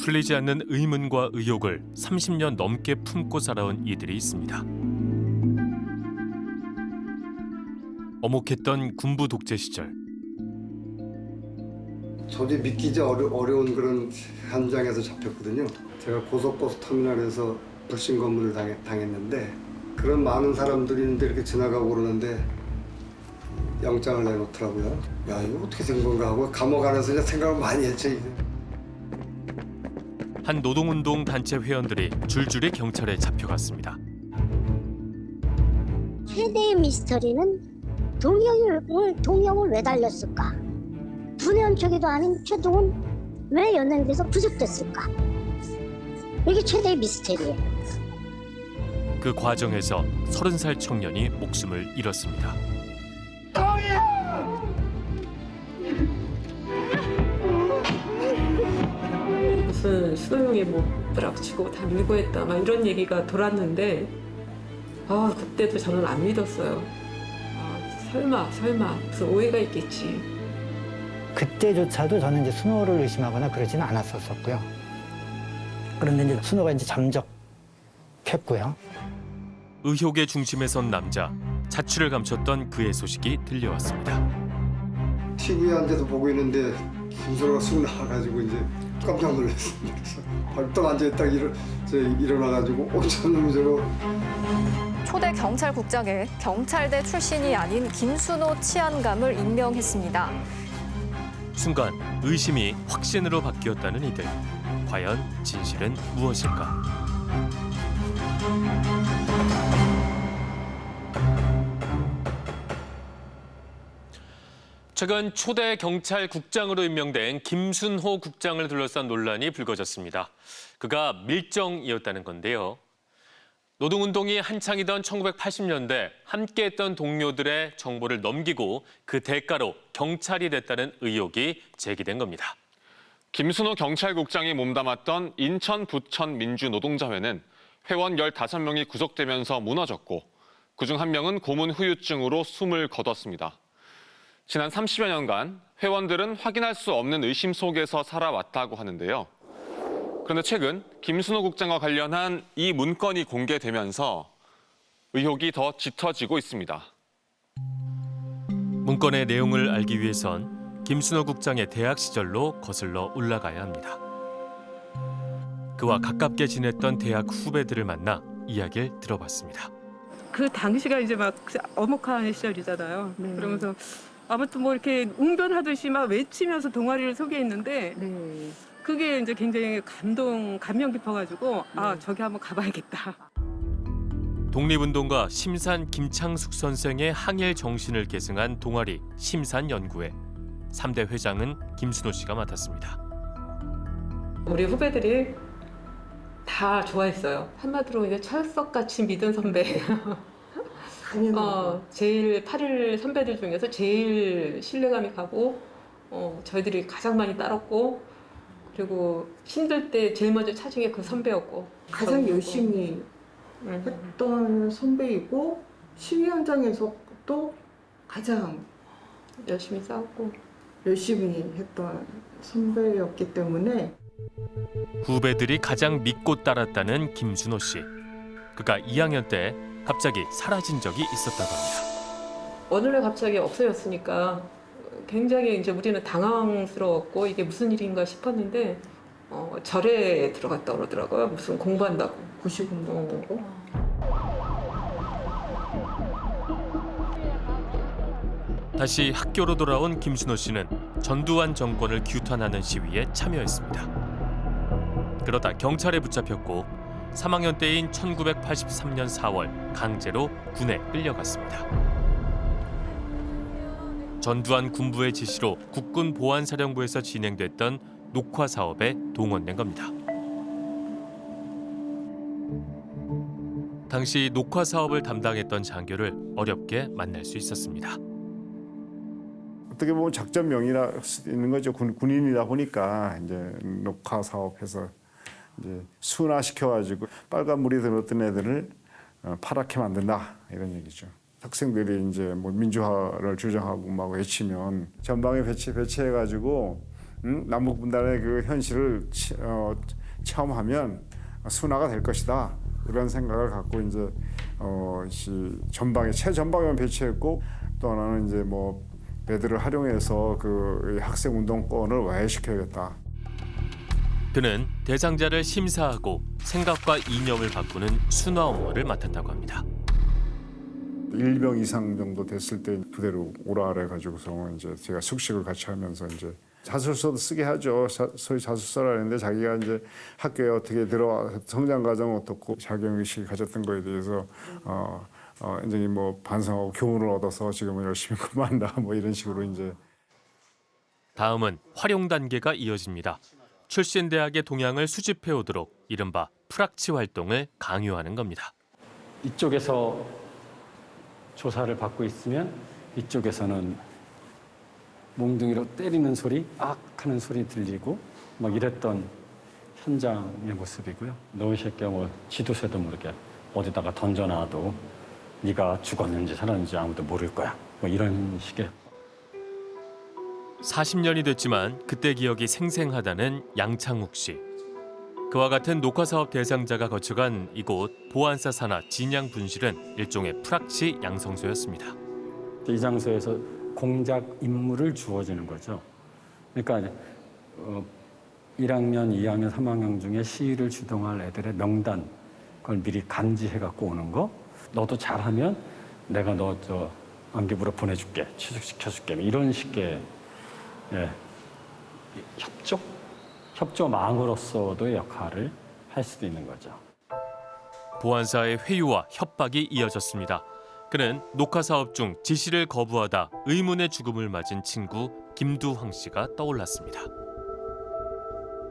풀리지 않는 의문과 의혹을 30년 넘게 품고 살아온 이들이 있습니다. 어목했던 군부 독재 시절 도저히 믿기지 어려, 어려운 그런 현장에서 잡혔거든요. 제가 고속버스 터미널에서 불신 검문을 당했, 당했는데 그런 많은 사람들이 있는데 이렇게 지나가고 그러는데 영장을 내놓더라고요. 야 이거 어떻게 된 건가 하고 감옥 안에서 생각을 많이 했죠. 한 노동운동 단체 회원들이 줄줄이 경찰에 잡혀갔습니다. 최대의 미스터리는 동영을 동영을 왜 달렸을까? 분연초기도 아닌 최동은 왜 연행돼서 구속됐을까? 이게 최대의 미스터리예요. 그 과정에서 30살 청년이 목숨을 잃었습니다. 무슨 수능이 뭐 뿌락치고 다 밀고 했다 막 이런 얘기가 돌았는데 아 그때도 저는 안 믿었어요. 아, 설마 설마 무슨 오해가 있겠지. 그때조차도 저는 이제 순호를 의심하거나 그러지는 않았었고요. 그런데 이제 순호가 이제 잠적했고요. 의혹의 중심에 선 남자 자취를 감췄던 그의 소식이 들려왔습니다. TV에 앉아서 보고 있는데 김소로가 쑥 나와가지고 이제 깜짝 놀랐습니다. 그래서 벌떡 앉아있다 일어, 저 일어나가지고 놈이 저거 초대 경찰국장에 경찰대 출신이 아닌 김순호 치안감을 임명했습니다. 순간 의심이 확신으로 바뀌었다는 이들. 과연 진실은 무엇일까? 최근 초대 경찰국장으로 임명된 김순호 국장을 둘러싼 논란이 불거졌습니다. 그가 밀정이었다는 건데요. 노동운동이 한창이던 1980년대 함께했던 동료들의 정보를 넘기고 그 대가로 경찰이 됐다는 의혹이 제기된 겁니다. 김순호 경찰국장이 몸담았던 인천 부천 민주노동자회는 회원 15명이 구속되면서 무너졌고 그중 한 명은 고문 후유증으로 숨을 거뒀습니다. 지난 30여 년간 회원들은 확인할 수 없는 의심 속에서 살아왔다고 하는데요. 그런데 최근 김순호 국장과 관련한 이 문건이 공개되면서 의혹이 더 짙어지고 있습니다. 문건의 내용을 알기 위해선 김순호 국장의 대학 시절로 거슬러 올라가야 합니다. 그와 가깝게 지냈던 대학 후배들을 만나 이야기를 들어봤습니다. 그 당시가 이제 막 어목한 시절이잖아요. 네. 그러면서 아무튼 뭐 이렇게 웅변하듯이 막 외치면서 동아리를 소개했는데 네. 그게 이제 굉장히 감동, 감명 깊어가지고 아 저기 한번 가봐야겠다. 독립운동가 심산 김창숙 선생의 항일 정신을 계승한 동아리 심산연구회 3대 회장은 김순호 씨가 맡았습니다. 우리 후배들이 다 좋아했어요. 한마디로 이제 철석같이 믿은 선배. 어, 제일 8일 선배들 중에서 제일 신뢰감이 가고 어, 저희들이 가장 많이 따랐고 그리고 힘들 때 제일 먼저 찾은 게 그 선배였고 가장. 열심히 음. 했던 선배이고 시위 현장에서도 가장 열심히 싸웠고 열심히 했던 선배였기 때문에 후배들이 가장 믿고 따랐다는 김순호 씨. 그가 2학년 때 갑자기 사라진 적이 있었다고 합니다. 어느 날 갑자기 없어졌으니까 굉장히 이제 우리는 당황스러웠고 이게 무슨 일인가 싶었는데 어, 절에 들어갔다 그러더라고요. 무슨 공부한다고. 고시 공부하고 다시 학교로 돌아온 김순호 씨는 전두환 정권을 규탄하는 시위에 참여했습니다. 그러다 경찰에 붙잡혔고 3학년 때인 1983년 4월 강제로 군에 끌려갔습니다. 전두환 군부의 지시로 국군 보안사령부에서 진행됐던 녹화 사업에 동원된 겁니다. 당시 녹화 사업을 담당했던 장교를 어렵게 만날 수 있었습니다. 어떻게 보면 작전명이라 할 수도 있는 거죠. 군, 군인이다 보니까 이제 녹화 사업해서 이제 순화시켜가지고 빨간 물이 들었던 애들을 어, 파랗게 만든다 이런 얘기죠. 학생들이 이제 뭐 민주화를 주장하고 막 외치면 전방에 배치 배치해가지고 음, 남북 분단의 그 현실을 치, 어, 체험하면 순화가 될 것이다 이런 생각을 갖고 이제 어, 시, 전방에 최전방에만 배치했고 또 하나는 이제 뭐 배들을 활용해서 그 학생 운동권을 와해시켜야겠다. 그는 대상자를 심사하고 생각과 이념을 바꾸는 순화 업무를 맡았다고 합니다. 일병 이상 정도 됐을 때 부대로 오라 그래 가지고서 이제 제가 숙식을 같이 하면서 이제 자술서도 쓰게 하죠. 자, 소위 자술서라는데 자기가 이제 학교에 어떻게 들어와 성장 과정 어떻고 자격 의식을 가졌던 거에 대해서 어, 어 굉장히 뭐 반성하고 교훈을 얻어서 지금은 열심히 근무한다 뭐 이런 식으로 이제 다음은 활용 단계가 이어집니다. 출신 대학의 동향을 수집해 오도록 이른바 프락치 활동을 강요하는 겁니다. 이쪽에서 조사를 받고 있으면 이쪽에서는 몽둥이로 때리는 소리, 악 하는 소리 들리고 막 이랬던 현장의 모습이고요. 너이 새끼야 뭐 지도새도 모르게 어디다가 던져놔도 네가 죽었는지 살았는지 아무도 모를 거야. 뭐 이런 식의 40년이 됐지만 그때 기억이 생생하다는 양창욱 씨. 그와 같은 녹화 사업 대상자가 거쳐간 이곳 보안사 산하 진양 분실은 일종의 프락치 양성소였습니다. 이 장소에서 공작 임무를 주어지는 거죠. 그러니까 어, 1학년, 2학년, 3학년 중에 시위를 주동할 애들의 명단 그걸 미리 간지해 갖고 오는 거. 너도 잘하면 내가 너 저 안기부로 보내줄게, 취직시켜줄게 뭐 이런 식의 예, 협조, 협조망으로서도의 역할을 할 수도 있는 거죠. 보안사의 회유와 협박이 이어졌습니다. 그는 녹화 사업 중 지시를 거부하다 의문의 죽음을 맞은 친구 김두황 씨가 떠올랐습니다.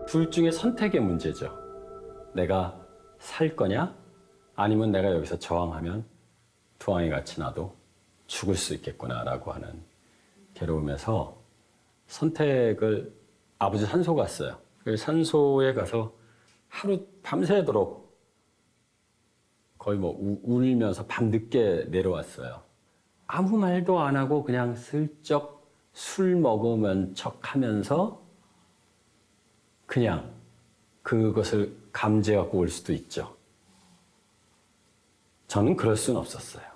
둘 중에 선택의 문제죠. 내가 살 거냐? 아니면 내가 여기서 저항하면 두항이 같이 나도 죽을 수 있겠구나라고 하는 괴로움에서 선택을 아버지 산소 갔어요. 그 산소에 가서 하루 밤새도록 거의 뭐 우- 울면서 밤늦게 내려왔어요. 아무 말도 안 하고 그냥 슬쩍 술 먹으면 척 하면서 그냥 그것을 감지하고 올 수도 있죠. 저는 그럴 수는 없었어요.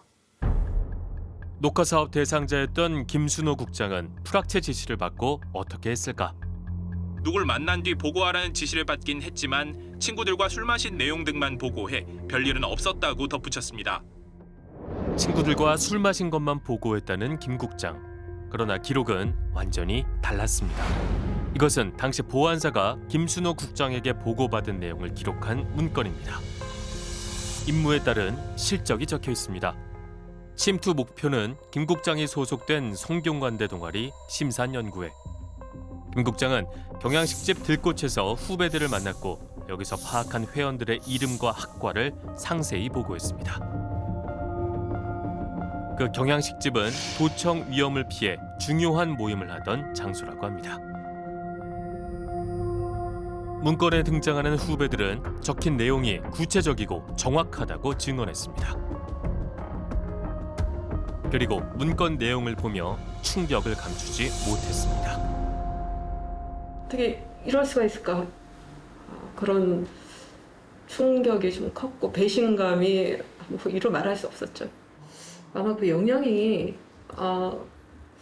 녹화 사업 대상자였던 김순호 국장은 프락체 지시를 받고 어떻게 했을까? 누굴 만난 뒤 보고하라는 지시를 받긴 했지만 친구들과 술 마신 내용 등만 보고해 별일은 없었다고 덧붙였습니다. 친구들과 술 마신 것만 보고했다는 김 국장. 그러나 기록은 완전히 달랐습니다. 이것은 당시 보안사가 김순호 국장에게 보고받은 내용을 기록한 문건입니다. 임무에 따른 실적이 적혀 있습니다. 침투 목표는 김 국장이 소속된 성균관대 동아리 심산연구회. 김 국장은 경양식집 들꽃에서 후배들을 만났고 여기서 파악한 회원들의 이름과 학과를 상세히 보고했습니다. 그 경양식집은 도청 위험을 피해 중요한 모임을 하던 장소라고 합니다. 문건에 등장하는 후배들은 적힌 내용이 구체적이고 정확하다고 증언했습니다. 그리고 문건 내용을 보며 충격을 감추지 못했습니다. 어떻게 이럴 수가 있을까? 어, 그런 충격이 좀 컸고 배신감이 뭐 이루 말할 수 없었죠. 아마 그 영향이 어,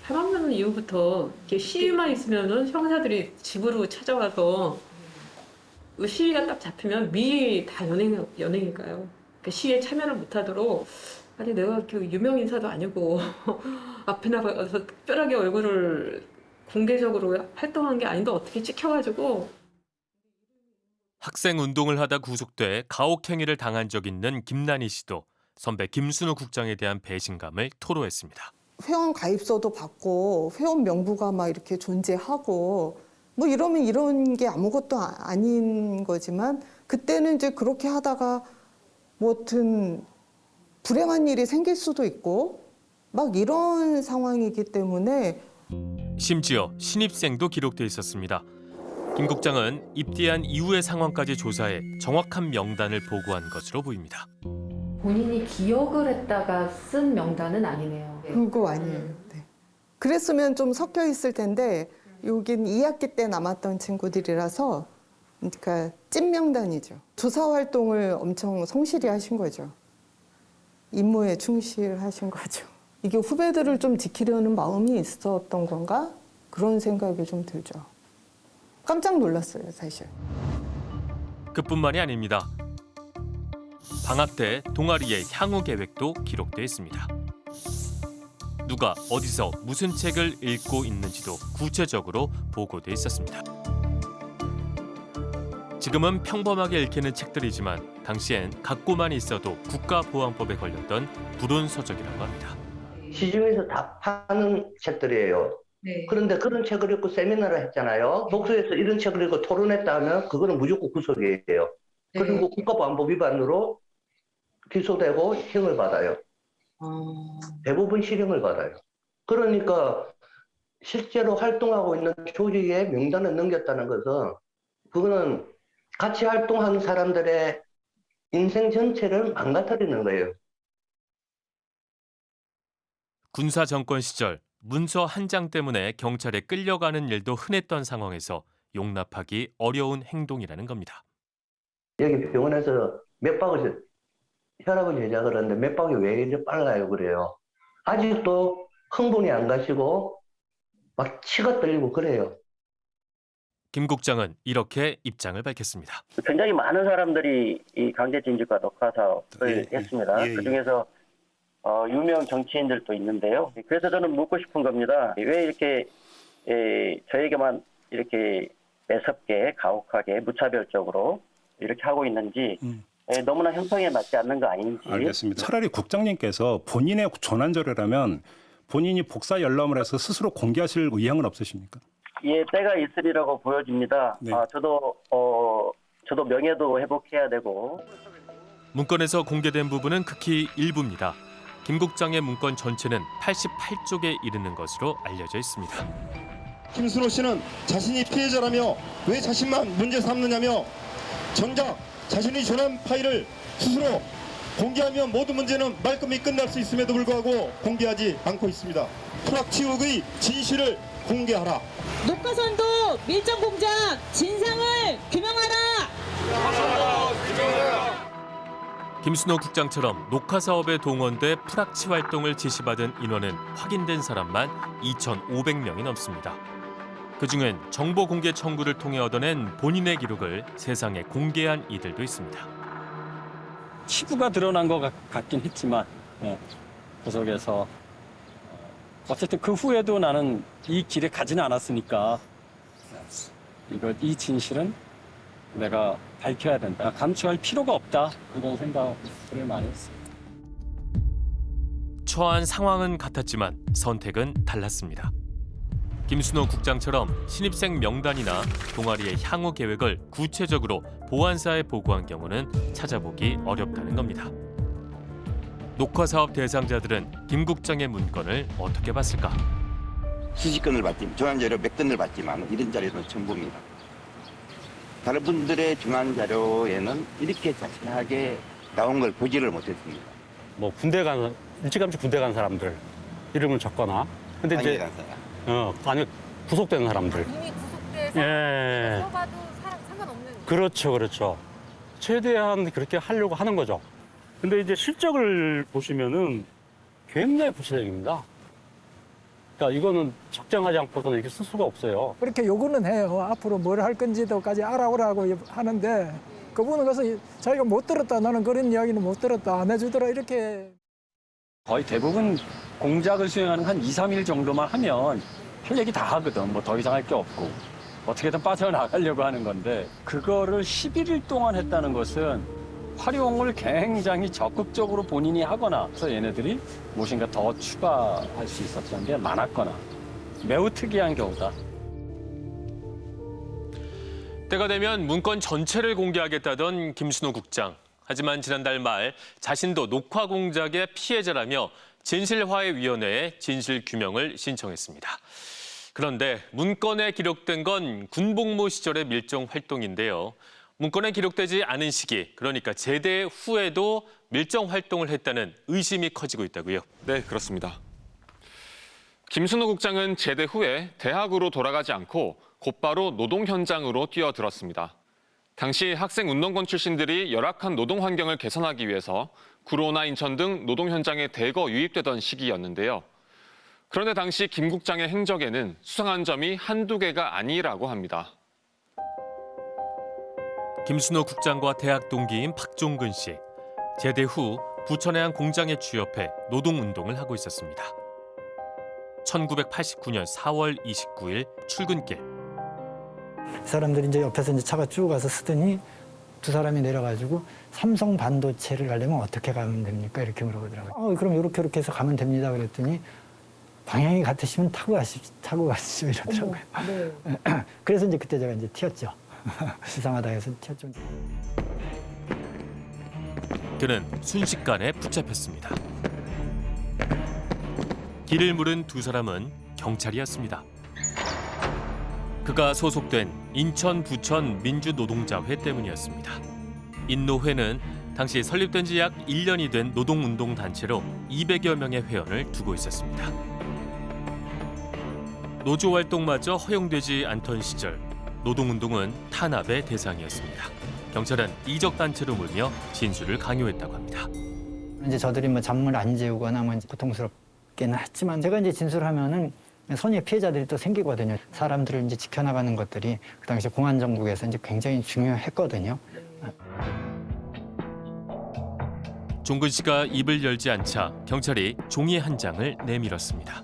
3학년 이후부터 이렇게 시위만 있으면은 형사들이 집으로 찾아와서 그 시위가 딱 잡히면 미리 다 연행 연행일까요? 그 시위에 참여를 못하도록 아니 내가 이렇게 유명 인사도 아니고 앞에 나가서 특별하게 얼굴을 공개적으로 활동한 게 아닌데 어떻게 찍혀가지고 학생 운동을 하다 구속돼 가혹행위를 당한 적 있는 김난희 씨도 선배 김순우 국장에 대한 배신감을 토로했습니다. 회원 가입서도 받고 회원 명부가 막 이렇게 존재하고 뭐 이러면 이런 게 아무것도 아- 아닌 거지만 그때는 이제 그렇게 하다가 뭐든 불행한 일이 생길 수도 있고 막 이런 상황이기 때문에 심지어 신입생도 기록돼 있었습니다. 김 국장은 입대한 이후의 상황까지 조사해 정확한 명단을 보고한 것으로 보입니다. 본인이 기억을 했다가 쓴 명단은 아니네요. 그거 아니에요. 네. 그랬으면 좀 섞여 있을 텐데 여긴 2학기 때 남았던 친구들이라서 그러니까 찐 명단이죠. 조사 활동을 엄청 성실히 하신 거죠. 임무에 충실하신 거죠. 이게 후배들을 좀 지키려는 마음이 있었던 건가? 그런 생각이 좀 들죠. 깜짝 놀랐어요, 사실. 그뿐만이 아닙니다. 방학 때 동아리의 향후 계획도 기록돼 있습니다. 누가 어디서 무슨 책을 읽고 있는지도 구체적으로 보고돼 있었습니다. 지금은 평범하게 읽히는 책들이지만 당시엔 갖고만 있어도 국가보안법에 걸렸던 불온서적이라고 합니다. 시중에서 다 파는 책들이에요. 그런데 그런 책을 읽고 세미나를 했잖아요. 독서에서 이런 책을 읽고 토론했다 하면 그거는 무조건 구속이에요. 그리고 국가보안법 위반으로 기소되고 형을 받아요. 대부분 실형을 받아요. 그러니까 실제로 활동하고 있는 조직의 명단을 넘겼다는 것은 그거는 같이 활동하는 사람들의 인생 전체를 망가뜨리는 거예요. 군사 정권 시절 문서 한 장 때문에 경찰에 끌려가는 일도 흔했던 상황에서 용납하기 어려운 행동이라는 겁니다. 여기 병원에서 맥박을 혈압을 제작을 하는데 맥박이 왜 이렇게 빨라요 그래요. 아직도 흥분이 안 가시고 막 치가 떨리고 그래요. 김 국장은 이렇게 입장을 밝혔습니다. 굉장히 많은 사람들이 이 강제징집과 녹화 사업을 했습니다. 예, 예. 그 중에서 어, 유명 정치인들도 있는데요. 그래서 저는 묻고 싶은 겁니다. 왜 이렇게 에, 저에게만 이렇게 매섭게 가혹하게 무차별적으로 이렇게 하고 있는지 에, 너무나 형평에 맞지 않는 거 아닌지 알겠습니다. 차라리 국장님께서 본인의 전환절이라면 본인이 복사 열람을 해서 스스로 공개하실 의향은 없으십니까? 예, 때가 있으리라고 보여집니다. 네. 아, 저도 어, 저도 명예도 회복해야 되고 문건에서 공개된 부분은 극히 일부입니다. 김 국장의 문건 전체는 88쪽에 이르는 것으로 알려져 있습니다. 김순호 씨는 자신이 피해자라며 왜 자신만 문제 삼느냐며 정작 자신이 전한 파일을 스스로 공개하면 모든 문제는 말끔히 끝날 수 있음에도 불구하고 공개하지 않고 있습니다. 프락치욱의 진실을 공개하라. 녹화선도 밀정 공작 진상을 규명하라. 김순호 국장처럼 녹화 사업에 동원돼 프락치 활동을 지시받은 인원은 확인된 사람만 2,500명이 넘습니다. 그중엔 정보 공개 청구를 통해 얻어낸 본인의 기록을 세상에 공개한 이들도 있습니다. 치부가 드러난 것 같- 같긴 했지만 예, 구속에서 어쨌든 그 후에도 나는 이 길에 가지는 않았으니까 이거 이 진실은 내가 밝혀야 된다. 감추할 필요가 없다. 이런 생각을 많이 했어요. 처한 상황은 같았지만 선택은 달랐습니다. 김순호 국장처럼 신입생 명단이나 동아리의 향후 계획을 구체적으로 보안사에 보고한 경우는 찾아보기 어렵다는 겁니다. 녹화 사업 대상자들은 김 국장의 문건을 어떻게 봤을까? 수십 건을 받지, 중앙 자료 몇 건을 받지만 이런 자료는 전부입니다. 다른 분들의 중앙 자료에는 이렇게 자세하게 나온 걸 보지를 못했습니다. 뭐 군대 간 일찌감치 군대 간 사람들 이름을 적거나 근데 이제. 어 아니 구속된 사람들 이미 구속돼서 예 들어가도 사- 상관없는 그렇죠 그렇죠 최대한 그렇게 하려고 하는 거죠 근데 이제 실적을 보시면은 굉장히 구체적입니다 그러니까 이거는 적정하지 않고서는 이렇게 쓸 수가 없어요 그렇게 요구는 해요. 앞으로 뭘 할 건지도까지 알아오라고 하는데 그분은 그래서 자기가 못 들었다. 나는 그런 이야기는 못 들었다. 안 해주더라. 이렇게. 거의 대부분 공작을 수행하는 한 2, 3일 정도만 하면 할 얘기 다 하거든. 뭐 더 이상 할 게 없고. 어떻게든 빠져나가려고 하는 건데 그거를 11일 동안 했다는 것은 활용을 굉장히 적극적으로 본인이 하거나 그래서 얘네들이 무엇인가 더 추가할 수 있었던 게 많았거나 매우 특이한 경우다. 때가 되면 문건 전체를 공개하겠다던 김순호 국장. 하지만 지난달 말 자신도 녹화 공작의 피해자라며 진실화해위원회에 진실 규명을 신청했습니다. 그런데 문건에 기록된 건 군복무 시절의 밀정 활동인데요. 문건에 기록되지 않은 시기, 그러니까 제대 후에도 밀정 활동을 했다는 의심이 커지고 있다고요. 네, 그렇습니다. 김순호 국장은 제대 후에 대학으로 돌아가지 않고 곧바로 노동 현장으로 뛰어들었습니다. 당시 학생 운동권 출신들이 열악한 노동 환경을 개선하기 위해서 구로나 인천 등 노동 현장에 대거 유입되던 시기였는데요. 그런데 당시 김 국장의 행적에는 수상한 점이 한두 개가 아니라고 합니다. 김순호 국장과 대학 동기인 박종근 씨. 제대 후 부천의 한 공장에 취업해 노동운동을 하고 있었습니다. 1989년 4월 29일 출근길. 사람들이 이제 옆에서 이제 차가 쭉 가서 쓰더니 두 사람이 내려가지고 삼성 반도체를 가려면 어떻게 가면 됩니까? 이렇게 물어보더라고요. 어, 그럼 이렇게 이렇게 해서 가면 됩니다. 그랬더니 방향이 같으시면 타고 가시 타고 가시죠 이러더라고요. 네. 그래서 이제 그때 제가 이제 튀었죠. 이상하다 해서 튀었죠. 그는 순식간에 붙잡혔습니다. 길을 물은 두 사람은 경찰이었습니다. 그가 소속된 인천 부천 민주노동자회 때문이었습니다. 인노회는 당시 설립된 지 약 1년이 된 노동운동 단체로 200여 명의 회원을 두고 있었습니다. 노조 활동마저 허용되지 않던 시절 노동운동은 탄압의 대상이었습니다. 경찰은 이적 단체로 몰며 진술을 강요했다고 합니다. 이제 저들이 뭐 잠을 안 재우거나 뭐 고통스럽게는 했지만 제가 이제 진술하면은 선의 피해자들이 또 생기거든요. 사람들을 이제 지켜나가는 것들이 그 당시 공안 정국에서 이제 굉장히 중요했거든요. 종근 씨가 입을 열지 않자 경찰이 종이 한 장을 내밀었습니다.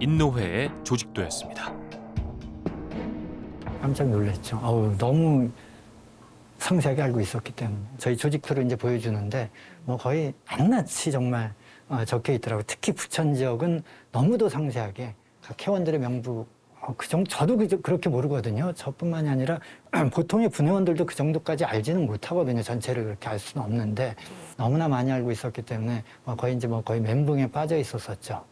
인노회의 조직도였습니다. 깜짝 놀랐죠. 아우, 너무 상세하게 알고 있었기 때문에 저희 조직표를 이제 보여주는데 뭐 거의 낱낱이 정말 어, 적혀 있더라고요. 특히 부천 지역은 너무도 상세하게 각 회원들의 명부 어, 그 정도 저도 그, 그렇게 모르거든요. 저뿐만이 아니라 보통의 분회원들도 그 정도까지 알지는 못하거든요. 전체를 그렇게 알 수는 없는데 너무나 많이 알고 있었기 때문에 뭐 거의 이제 뭐 거의 멘붕에 빠져 있었었죠.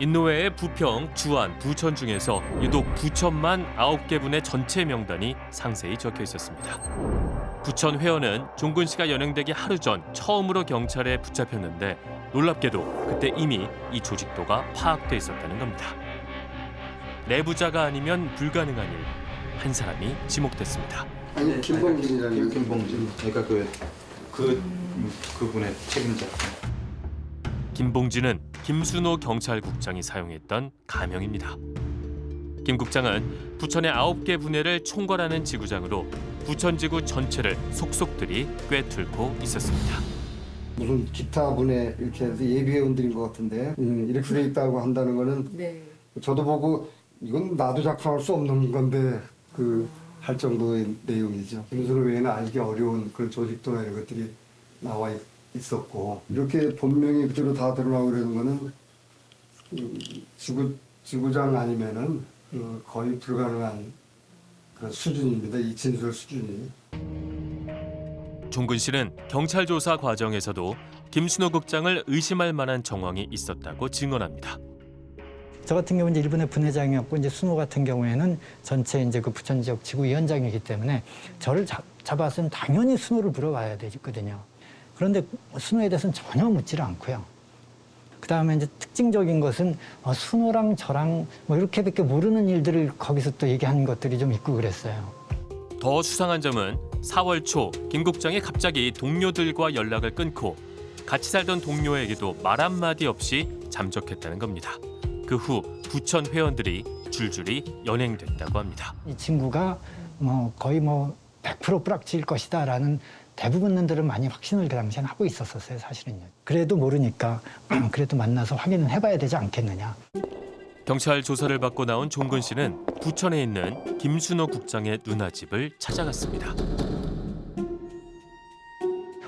인노회의 부평, 주안, 부천 중에서 유독 부천만 9개 분의 전체 명단이 상세히 적혀 있었습니다. 부천 회원은 종근 씨가 연행되기 하루 전 처음으로 경찰에 붙잡혔는데 놀랍게도 그때 이미 이 조직도가 파악돼 있었다는 겁니다. 내부자가 아니면 불가능한 일. 한 사람이 지목됐습니다. 아니 김봉진이라는 김봉진. 그러니까 그, 그 그분의 책임자. 김봉진은 김순호 경찰국장이 사용했던 가명입니다. 김 국장은 부천의 9개 분해를 총괄하는 지구장으로 부천지구 전체를 속속들이 꿰뚫고 있었습니다. 무슨 기타 분에 이렇게 해서 예비회원들인 것 같은데 음, 이렇게 돼 있다고 한다는 거는 네. 저도 보고 이건 나도 작성할 수 없는 건데 그 할 정도의 내용이죠. 김순호 외에는 알기 어려운 그런 조직도나 이런 것들이 나와 있, 있었고 이렇게 본명이 그대로 다 드러나고 그러는 거는 음, 지구 지구장 아니면은 어, 거의 불가능한 그런 수준입니다. 이 진술 수준이. 종근 씨는 경찰 조사 과정에서도 김순호 국장을 의심할 만한 정황이 있었다고 증언합니다. 저 같은 경우는 이제 일본의 분회장이었고 이제 순호 같은 경우에는 전체 이제 그 부천 지역 지구위원장이기 때문에 저를 잡, 잡았으면 당연히 순호를 물어봐야 되거든요. 그런데 순호에 대해서는 전혀 묻지를 않고요. 그 다음에 이제 특징적인 것은 어, 순호랑 저랑 뭐 이렇게밖에 모르는 일들을 거기서 또 얘기하는 것들이 좀 있고 그랬어요. 더 수상한 점은 4월 초 김 국장이 갑자기 동료들과 연락을 끊고 같이 살던 동료에게도 말 한마디 없이 잠적했다는 겁니다. 그 후 부천 회원들이 줄줄이 연행됐다고 합니다. 이 친구가 뭐 거의 뭐 100% 뿌락칠 것이다라는 대부분들은 많이 확신을 그 당시엔 하고 있었었어요, 사실은요. 그래도 모르니까 그래도 만나서 확인을 해봐야 되지 않겠느냐. 경찰 조사를 받고 나온 종근 씨는 부천에 있는 김순호 국장의 누나 집을 찾아갔습니다.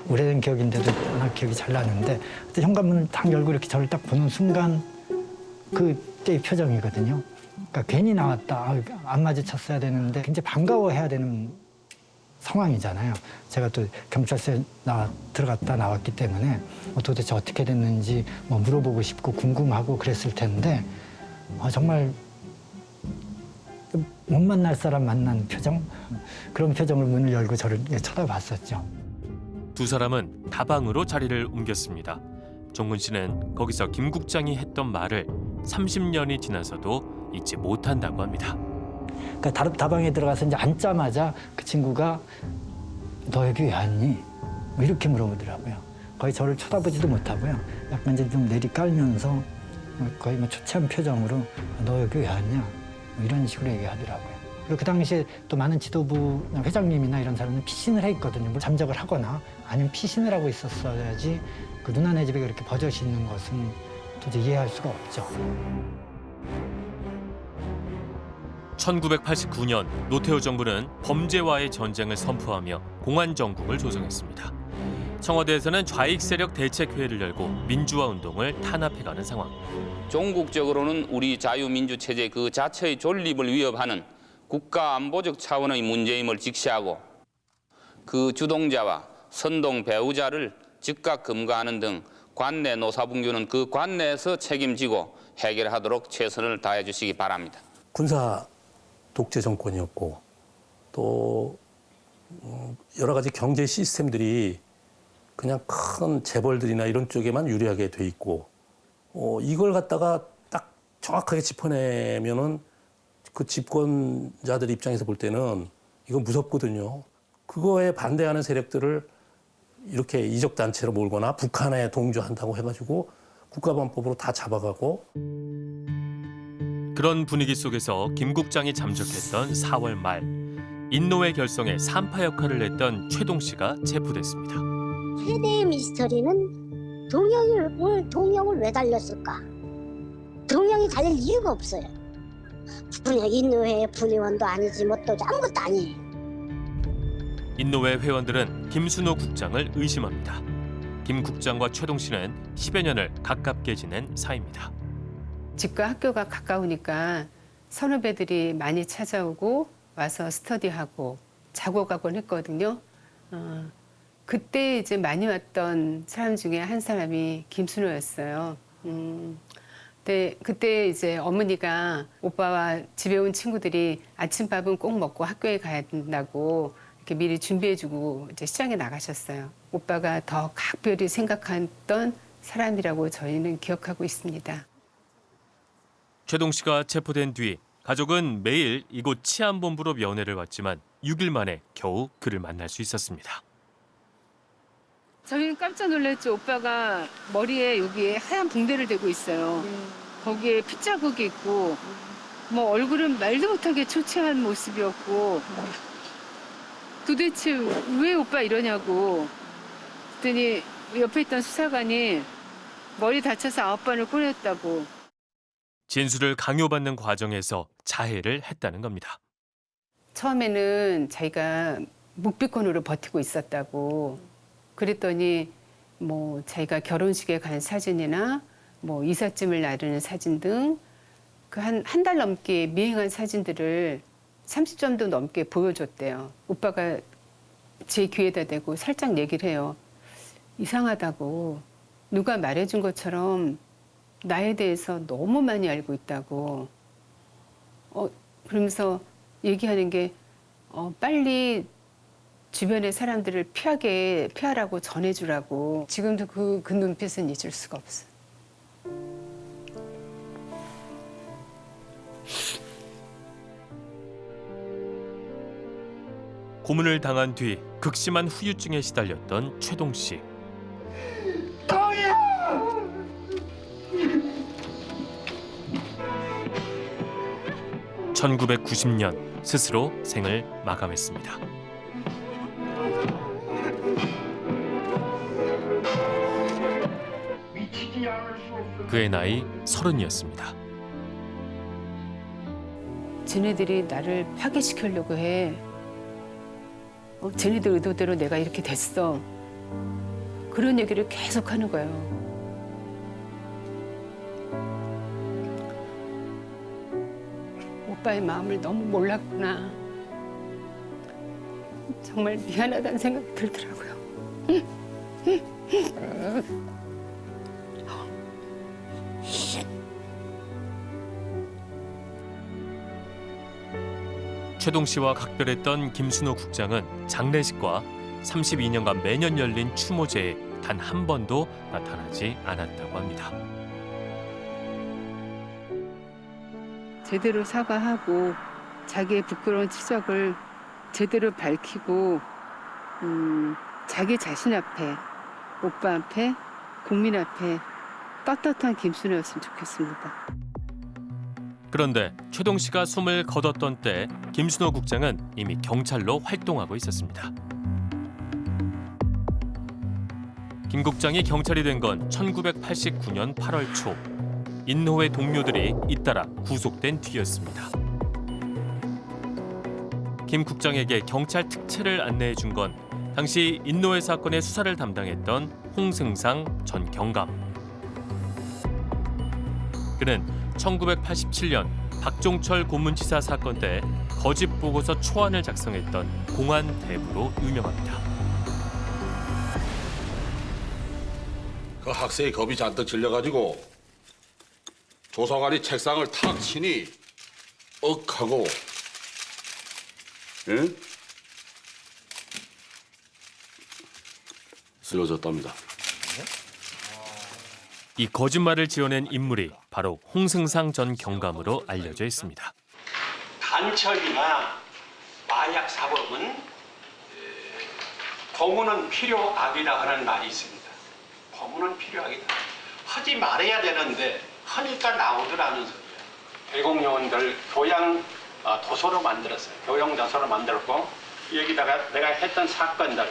오래된 기억인데도 워낙 기억이 잘 나는데 현관문을 딱 열고 이렇게 저를 딱 보는 순간 그때의 표정이거든요. 그러니까 괜히 나왔다, 아, 안 마주쳤어야 되는데 굉장히 반가워해야 되는 상황이잖아요. 제가 또 경찰서에 나 들어갔다 나왔기 때문에 어, 도대체 어떻게 됐는지 뭐 물어보고 싶고 궁금하고 그랬을 텐데 어, 정말 못 만날 사람 만난 표정 그런 표정으로 문을 열고 저를 쳐다봤었죠. 두 사람은 다방으로 자리를 옮겼습니다. 종근 씨는 거기서 김 국장이 했던 말을 30년이 지나서도 잊지 못한다고 합니다. 그러니까 다- 다방에 들어가서 이제 앉자마자 그 친구가 너 여기 왜 왔니? 뭐 이렇게 물어보더라고요. 거의 저를 쳐다보지도 못하고요. 약간 이제 좀 내리 깔면서 거의 뭐 초췌한 표정으로 너 여기 왜 왔냐? 뭐 이런 식으로 얘기하더라고요. 그리고 그 당시에 또 많은 지도부 회장님이나 이런 사람은 피신을 해 있거든요. 뭐 잠적을 하거나 아니면 피신을 하고 있었어야지 그 누나네 집에 그렇게 버젓이 있는 것은 도저히 이해할 수가 없죠. 1989년 노태우 정부는 범죄와의 전쟁을 선포하며 공안 정국을 조성했습니다. 청와대에서는 좌익 세력 대책회의를 열고 민주화 운동을 탄압해가는 상황. 종국적으로는 우리 자유민주 체제 그 자체의 존립을 위협하는 국가 안보적 차원의 문제임을 직시하고 그 주동자와 선동 배우자를 즉각 금가하는 등 관내 노사분규는 그 관내에서 책임지고 해결하도록 최선을 다해 주시기 바랍니다. 군사 독재 정권이었고 또 음, 여러 가지 경제 시스템들이 그냥 큰 재벌들이나 이런 쪽에만 유리하게 돼 있고 어, 이걸 갖다가 딱 정확하게 짚어내면은 그 집권자들 입장에서 볼 때는 이건 무섭거든요. 그거에 반대하는 세력들을 이렇게 이적 단체로 몰거나 북한에 동조한다고 해가지고 국가보안법으로 다 잡아가고 그런 분위기 속에서 김 국장이 잠적했던 4월 말 인노회 결성에 산파 역할을 했던 최동 씨가 체포됐습니다. 최대의 미스터리는 동영을 동영을 왜 달렸을까? 동영이 달릴 이유가 없어요. 분야 인노회 분의원도 아니지 뭣도 아무것도 아니에요. 인노회 회원들은 김순호 국장을 의심합니다. 김 국장과 최동 씨는 10여 년을 가깝게 지낸 사이입니다. 집과 학교가 가까우니까 선후배들이 많이 찾아오고 와서 스터디하고 자고 가곤 했거든요. 어, 그때 이제 많이 왔던 사람 중에 한 사람이 김순호였어요. 음, 근데 그때 이제 어머니가 오빠와 집에 온 친구들이 아침밥은 꼭 먹고 학교에 가야 된다고 이렇게 미리 준비해주고 이제 시장에 나가셨어요. 오빠가 더 각별히 생각했던 사람이라고 저희는 기억하고 있습니다. 최동 씨가 체포된 뒤 가족은 매일 이곳 치안본부로 면회를 왔지만 6일 만에 겨우 그를 만날 수 있었습니다. 저희는 깜짝 놀랐죠. 오빠가 머리에 여기에 하얀 붕대를 대고 있어요. 거기에 핏자국이 있고 뭐 얼굴은 말도 못하게 초췌한 모습이었고 도대체 왜 오빠 이러냐고 그랬더니 옆에 있던 수사관이 머리 다쳐서 아홉 번을 꼬냈다고 진술을 강요받는 과정에서 자해를 했다는 겁니다. 처음에는 자기가 묵비권으로 버티고 있었다고 그랬더니 뭐 자기가 결혼식에 간 사진이나 뭐 이삿짐을 나르는 사진 등 그 한 한 달 넘게 미행한 사진들을 30점도 넘게 보여줬대요. 오빠가 제 귀에다 대고 살짝 얘기를 해요. 이상하다고 누가 말해준 것처럼 나에 대해서 너무 많이 알고 있다고. 어, 그러면서 얘기하는 게 어, 빨리 주변의 사람들을 피하게 피하라고 전해주라고. 지금도 그, 그 눈빛은 잊을 수가 없어. 고문을 당한 뒤 극심한 후유증에 시달렸던 최동 씨. (1990년) 스스로 생을 마감했습니다. 그의 나이 서른이었습니다. 쟤네들이 나를 파괴시키려고 해. 어, 쟤네들 의도대로 내가 이렇게 됐어. 그런 얘기를 계속 하는 거예요. 오빠의 마음을 너무 몰랐구나. 정말 미안하다는 생각이 들더라고요. 최동 씨와 각별했던 김순호 국장은 장례식과 32년간 매년 열린 추모제에 단 한 번도 나타나지 않았다고 합니다. 제대로 사과하고 자기의 부끄러운 치적을 제대로 밝히고 음, 자기 자신 앞에 오빠 앞에 국민 앞에 떳떳한 김순호였으면 좋겠습니다. 그런데 최동 씨가 숨을 거뒀던 때 김순호 국장은 이미 경찰로 활동하고 있었습니다. 김 국장이 경찰이 된 건 1989년 8월 초. 인노회 동료들이 잇따라 구속된 뒤였습니다. 김 국장에게 경찰 특채를 안내해 준 건 당시 인노회 사건의 수사를 담당했던 홍승상 전 경감. 그는 1987년 박종철 고문치사 사건 때 거짓 보고서 초안을 작성했던 공안 대부로 유명합니다. 그 학생이 겁이 잔뜩 질려가지고 조사관이 책상을 탁 치니 억 하고 예? 쓰러졌답니다. 이 거짓말을 지어낸 인물이 바로 홍승상 전 경감으로 알려져 있습니다. 간첩이나 마약 사범은 고문은 필요악이다 하는 말이 있습니다. 고문은 필요악이다. 하지 말아야 되는데 하니까 나오더라는 소리예요. 대공 요원들 교양 어, 도서로 만들었어요. 교양 도서로 만들었고 여기다가 내가 했던 사건들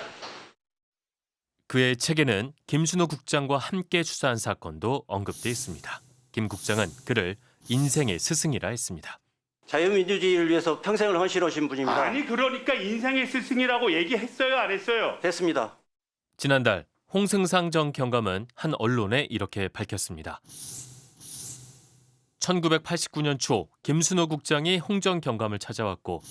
그의 책에는 김순호 국장과 함께 수사한 사건도 언급돼 있습니다. 김 국장은 그를 인생의 스승이라 했습니다. 자유민주주의를 위해서 평생을 헌신하신 분입니다. 아니 그러니까 인생의 스승이라고 얘기했어요 안 했어요? 했습니다. 지난달 홍승상 전 경감은 한 언론에 이렇게 밝혔습니다. 1989년 초 김순호 국장이 홍전 경감을 찾아왔고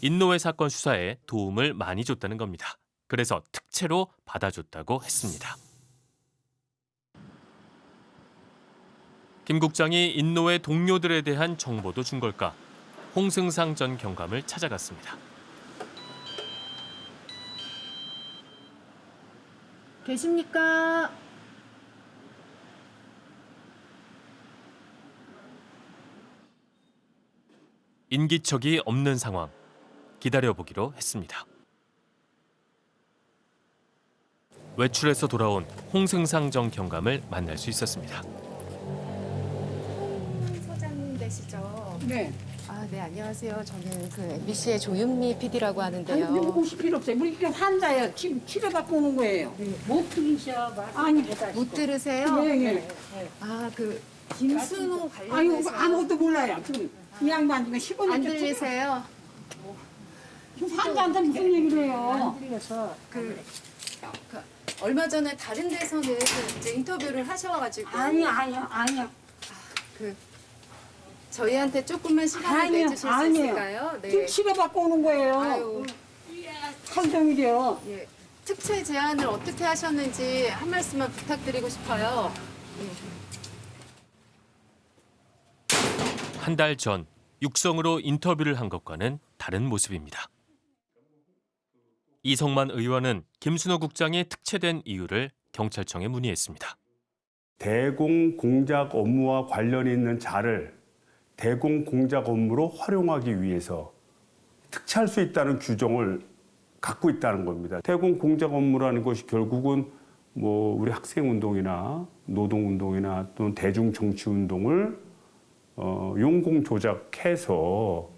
인노회 사건 수사에 도움을 많이 줬다는 겁니다. 그래서 특채로 받아줬다고 했습니다. 김 국장이 인노회 동료들에 대한 정보도 준 걸까? 홍승상 전 경감을 찾아갔습니다. 계십니까? 인기척이 없는 상황. 기다려보기로 했습니다. 외출해서 돌아온 홍승상 전 경감을 만날 수 있었습니다. 소장님 되시죠? 네. 아, 네, 안녕하세요. 저는 그 MBC의 조윤미 PD라고 아니, 하는데요. 여기 오실 필요 없어요. 우리 그냥 환자예요. 치, 치료받고 오는 거예요. 못 들으셔. 아니, 못 들으세요? 네, 네. 아, 그 김순호 관련해서 아무것도 몰라요. 지금 이 양반 지금 15년째. 안 들리세요? 환자한테 무슨 얘기를 해요? 안 들려서 그, 그 얼마 전에 다른 데서는 이제 인터뷰를 하셔가지고 아니야, 아니야, 아니야. 그 저희한테 조금만 시간을 아니요, 내주실 수 아니에요. 있을까요? 네. 지금 치료받고 오는 거예요. 아유. 하루 종일이요. 예. 특채 제안을 어떻게 하셨는지 한 말씀만 부탁드리고 싶어요. 한 달 전 육성으로 인터뷰를 한 것과는 다른 모습입니다. 이성만 의원은 김순호 국장이 특채된 이유를 경찰청에 문의했습니다. 대공 공작 업무와 관련이 있는 자를 대공 공작 업무로 활용하기 위해서 특채할 수 있다는 규정을 갖고 있다는 겁니다. 대공 공작 업무라는 것이 결국은 뭐 우리 학생 운동이나 노동 운동이나 또는 대중 정치 운동을 어, 용공 조작해서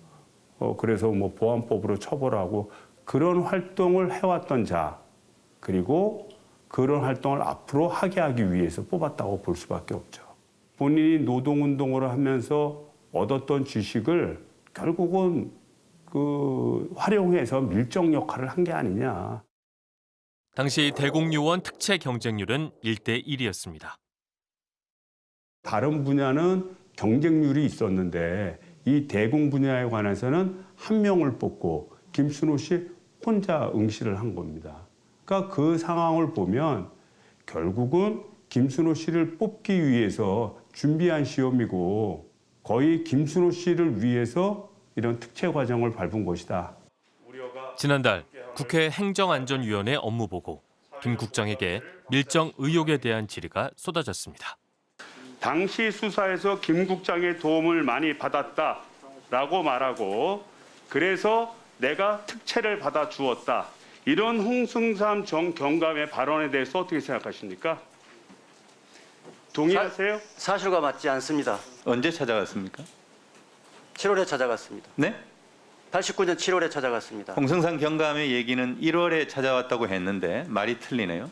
어, 그래서 뭐 보안법으로 처벌하고 그런 활동을 해왔던 자 그리고 그런 활동을 앞으로 하게 하기 위해서 뽑았다고 볼 수밖에 없죠. 본인이 노동운동을 하면서 얻었던 지식을 결국은 그 활용해서 밀정 역할을 한 게 아니냐. 당시 대공요원 특채 경쟁률은 1대 1이었습니다. 다른 분야는 경쟁률이 있었는데 이 대공 분야에 관해서는 한 명을 뽑고 김순호 씨 혼자 응시를 한 겁니다. 그러니까 그 상황을 보면 결국은 김순호 씨를 뽑기 위해서 준비한 시험이고 거의 김순호 씨를 위해서 이런 특채 과정을 밟은 것이다. 지난달 국회 행정안전위원회 업무보고 김 국장에게 밀정 의혹에 대한 질의가 쏟아졌습니다. 당시 수사에서 김 국장의 도움을 많이 받았다라고 말하고 그래서 내가 특채를 받아 주었다. 이런 홍승삼 전 경감의 발언에 대해서 어떻게 생각하십니까? 동의하세요? 사 실과 맞지 않습니다. 언제 찾아갔습니까? 7월에 찾아갔습니다. 네? 89년 7월에 찾아갔습니다. 홍성상 경감의 얘기는 1월에 찾아왔다고 했는데 말이 틀리네요.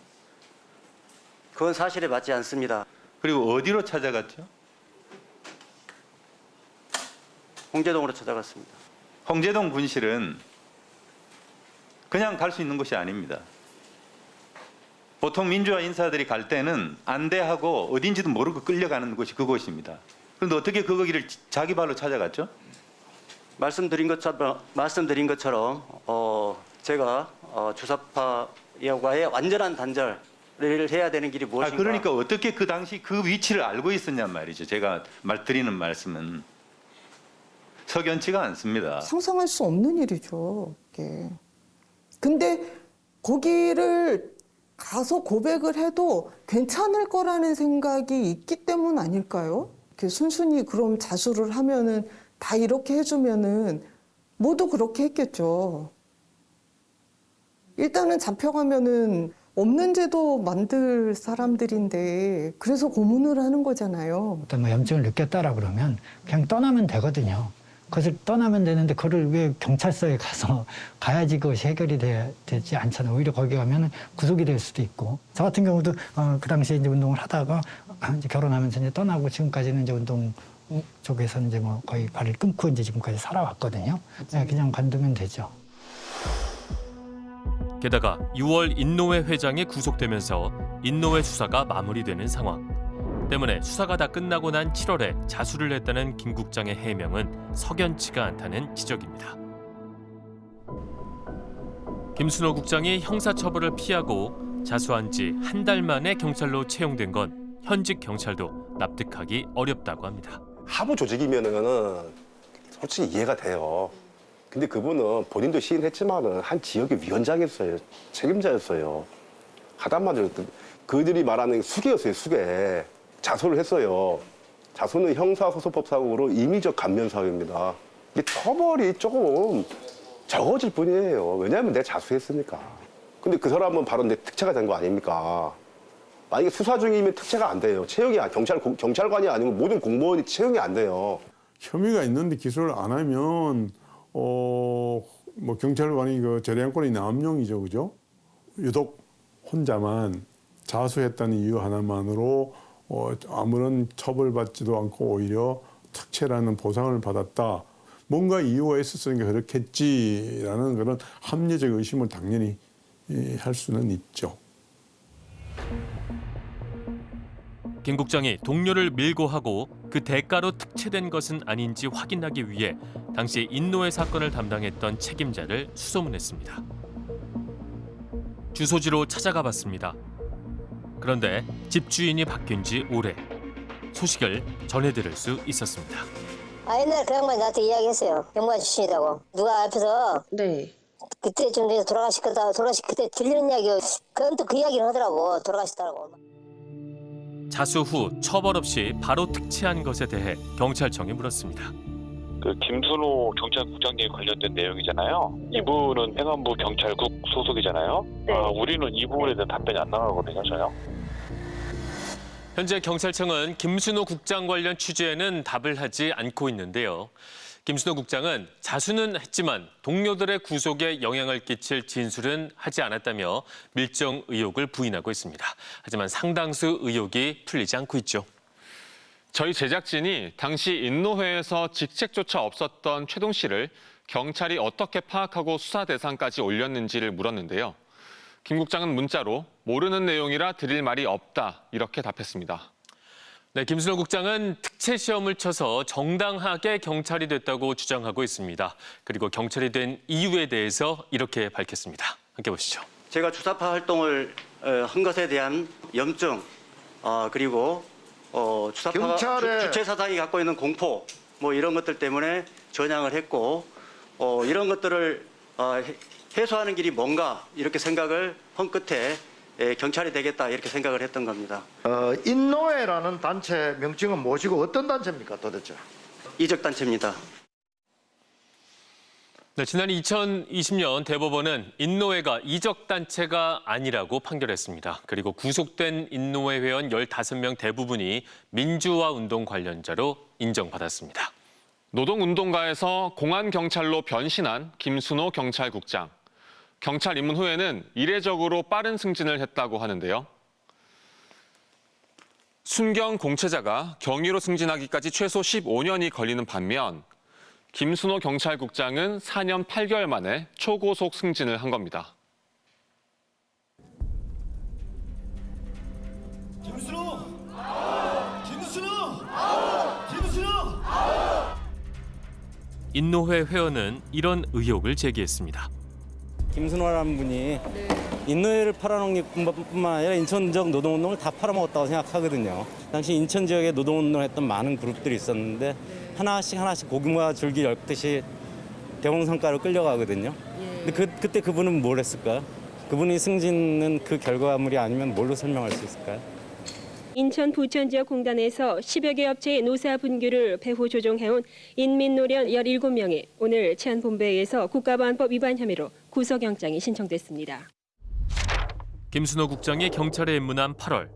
그건 사실에 맞지 않습니다. 그리고 어디로 찾아갔죠? 홍제동으로 찾아갔습니다. 홍제동 분실은 그냥 갈 수 있는 곳이 아닙니다. 보통 민주화 인사들이 갈 때는 안대하고 어딘지도 모르고 끌려가는 곳이 그곳입니다. 그런데 어떻게 그 거기를 자기 발로 찾아갔죠? 말씀드린 것처럼 말씀드린 것처럼 어, 제가 어, 주사파와의 완전한 단절 을 해야 되는 길이 아, 무엇인가? 그러니까 어떻게 그 당시 그 위치를 알고 있었냔 말이죠. 제가 말 드리는 말씀은 석연치가 않습니다. 상상할 수 없는 일이죠. 이게. 근데 거기를 가서 고백을 해도 괜찮을 거라는 생각이 있기 때문 아닐까요? 이렇게 순순히 그럼 자수를 하면은 다 이렇게 해주면은 모두 그렇게 했겠죠. 일단은 잡혀가면은 없는 제도 만들 사람들인데 그래서 고문을 하는 거잖아요. 어떤 뭐 염증을 느꼈다라 그러면 그냥 떠나면 되거든요. 그것을 떠나면 되는데 그걸 왜 경찰서에 가서 가야지 그것이 해결이 돼, 되지 않잖아요. 오히려 거기 가면 구속이 될 수도 있고. 저 같은 경우도 어, 그 당시에 이제 운동을 하다가 이제 결혼하면서 이제 떠나고 지금까지는 이제 운동 쪽에서 이제 뭐 거의 발을 끊고 이제 지금까지 살아왔거든요. 네, 그냥 관두면 되죠. 게다가 6월 인노회 회장이 구속되면서 인노회 수사가 마무리되는 상황. 때문에 수사가 다 끝나고 난 7월에 자수를 했다는 김 국장의 해명은 석연치가 않다는 지적입니다. 김순호 국장이 형사처벌을 피하고 자수한 지 한 달 만에 경찰로 채용된 건 현직 경찰도 납득하기 어렵다고 합니다. 하부 조직이면은 솔직히 이해가 돼요. 근데 그분은 본인도 시인했지만은 한 지역의 위원장이었어요. 책임자였어요. 하다마자 그들이 말하는 수계였어요. 수계. 자수를 했어요. 자수는 형사소송법상으로 임의적 감면 사유입니다. 이게 처벌이 조금 적어질 뿐이에요. 왜냐하면 내가 자수했으니까. 근데 그 사람은 바로 내 특채가 된 거 아닙니까? 만약에 수사 중이면 특채가 안 돼요. 채용이 아- 경찰 경찰관이 아니고 모든 공무원이 채용이 안 돼요. 혐의가 있는데 기소를 안 하면 어 뭐 경찰관이 그 재량권이 남용이죠, 그죠? 유독 혼자만 자수했다는 이유 하나만으로 어 아무런 처벌받지도 않고 오히려 특채라는 보상을 받았다. 뭔가 이유가 있었으니까 그렇겠지라는 그런 합리적 의심을 당연히 이, 할 수는 있죠. 김 국장이 동료를 밀고 하고 그 대가로 특채된 것은 아닌지 확인하기 위해 당시 인노회 사건을 담당했던 책임자를 수소문했습니다. 주소지로 찾아가 봤습니다. 그런데 집주인이 바뀐 지 오래. 소식을 전해들을 수 있었습니다. 아 옛날에 그 양반이 나한테 이야기했어요. 경관 출신이라고. 누가 앞에서 네. 그때 좀 전에 돌아가시다 돌아가시 그때 들리는 이야기 그건 또 그 이야기를 하더라고 돌아가시더라고. 자수 후 처벌 없이 바로 특채한 것에 대해 경찰청이 물었습니다. 그 김순호 경찰국장님 관련된 내용이잖아요. 이분은 행안부 경찰국 소속이잖아요. 아, 우리는 이 부분에 대한 답변이 안 나가거든요, 전혀. 현재 경찰청은 김순호 국장 관련 취재에는 답을 하지 않고 있는데요. 김순호 국장은 자수는 했지만 동료들의 구속에 영향을 끼칠 진술은 하지 않았다며 밀정 의혹을 부인하고 있습니다. 하지만 상당수 의혹이 풀리지 않고 있죠. 저희 제작진이 당시 인노회에서 직책조차 없었던 최동 씨를 경찰이 어떻게 파악하고 수사 대상까지 올렸는지를 물었는데요. 김 국장은 문자로 모르는 내용이라 드릴 말이 없다 이렇게 답했습니다. 네, 김순호 국장은 특채 시험을 쳐서 정당하게 경찰이 됐다고 주장하고 있습니다. 그리고 경찰이 된 이유에 대해서 이렇게 밝혔습니다. 함께 보시죠. 제가 주사파 활동을 어, 한 것에 대한 염증 어, 그리고 어, 주사파가 경찰에- 주, 주체 사상이 갖고 있는 공포 뭐 이런 것들 때문에 전향을 했고 어, 이런 것들을 어, 해- 해소하는 길이 뭔가 이렇게 생각을 한 끝에 예, 경찰이 되겠다 이렇게 생각을 했던 겁니다. 어, 인노회라는 단체 명칭은 무엇이고 어떤 단체입니까 도대체? 이적 단체입니다. 네, 지난 2020년 대법원은 인노회가 이적 단체가 아니라고 판결했습니다. 그리고 구속된 인노회 회원 15명 대부분이 민주화 운동 관련자로 인정받았습니다. 노동운동가에서 공안경찰로 변신한 김순호 경찰국장. 경찰 입문 후에는 이례적으로 빠른 승진을 했다고 하는데요. 순경 공채자가 경위로 승진하기까지 최소 15년이 걸리는 반면 김순호 경찰국장은 4년 8개월 만에 초고속 승진을 한 겁니다. 김순호! 김순호! 김순호! 인노회 회원은 이런 의혹을 제기했습니다. 김순호라는 분이 인노회를 팔아넘긴 뿐만 아니라 인천 지역 노동운동을 다 팔아먹었다고 생각하거든요. 당시 인천 지역에 노동운동을 했던 많은 그룹들이 있었는데 하나씩 하나씩 고구마 줄기 엮듯이 대공성가로 끌려가거든요. 근데 그, 그때 그분은 뭘 했을까요? 그분이 승진은 그 결과물이 아니면 뭘로 설명할 수 있을까요? 인천 부천 지역 공단에서 10여 개 업체의 노사 분규를 배후 조정해온 인민노련 17명이 오늘 치안본부에서 국가보안법 위반 혐의로 구속영장이 신청됐습니다. 김순호 국장이 경찰에 입문한 8월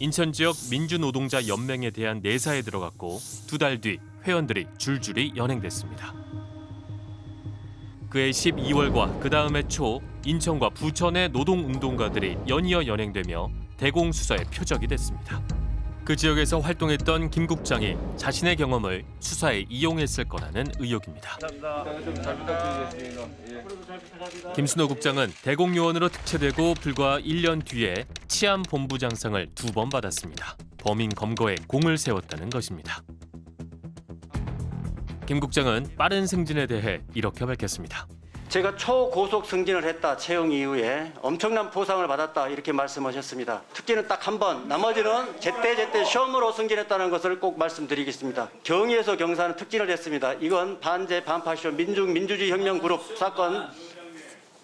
인천 지역 민주노동자 연맹에 대한 내사에 들어갔고 두 달 뒤 회원들이 줄줄이 연행됐습니다. 그해 12월과 그 다음 해 초 인천과 부천의 노동운동가들이 연이어 연행되며 대공수사의 표적이 됐습니다. 그 지역에서 활동했던 김 국장이 자신의 경험을 수사에 이용했을 거라는 의혹입니다. 김순호 국장은 대공요원으로 특채되고 불과 1년 뒤에 치안본부장상을 두 번 받았습니다. 범인 검거에 공을 세웠다는 것입니다. 김 국장은 빠른 승진에 대해 이렇게 밝혔습니다. 제가 초고속 승진을 했다 채용 이후에 엄청난 보상을 받았다 이렇게 말씀하셨습니다. 특기는 딱 한 번, 나머지는 제때제때 시험으로 승진했다는 것을 꼭 말씀드리겠습니다. 경위에서 경사는 특진을 했습니다. 이건 반제 반파시오 민중 민주주의 혁명 그룹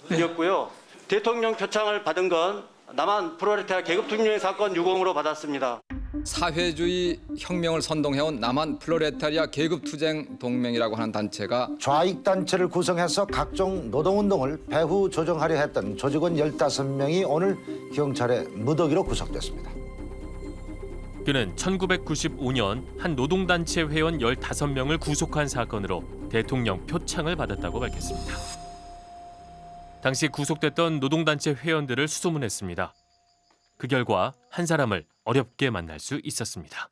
사건이었고요. 대통령 표창을 받은 건 남한 프로레타리아 계급 투쟁 사건 유공으로 받았습니다. 사회주의 혁명을 선동해온 남한 플로레타리아 계급투쟁 동맹이라고 하는 단체가 좌익 단체를 구성해서 각종 노동운동을 배후 조정하려 했던 조직원 15명이 오늘 경찰의 무더기로 구속됐습니다. 그는 1995년 한 노동단체 회원 15명을 구속한 사건으로 대통령 표창을 받았다고 밝혔습니다. 당시 구속됐던 노동단체 회원들을 수소문했습니다. 그 결과 한 사람을 어렵게 만날 수 있었습니다.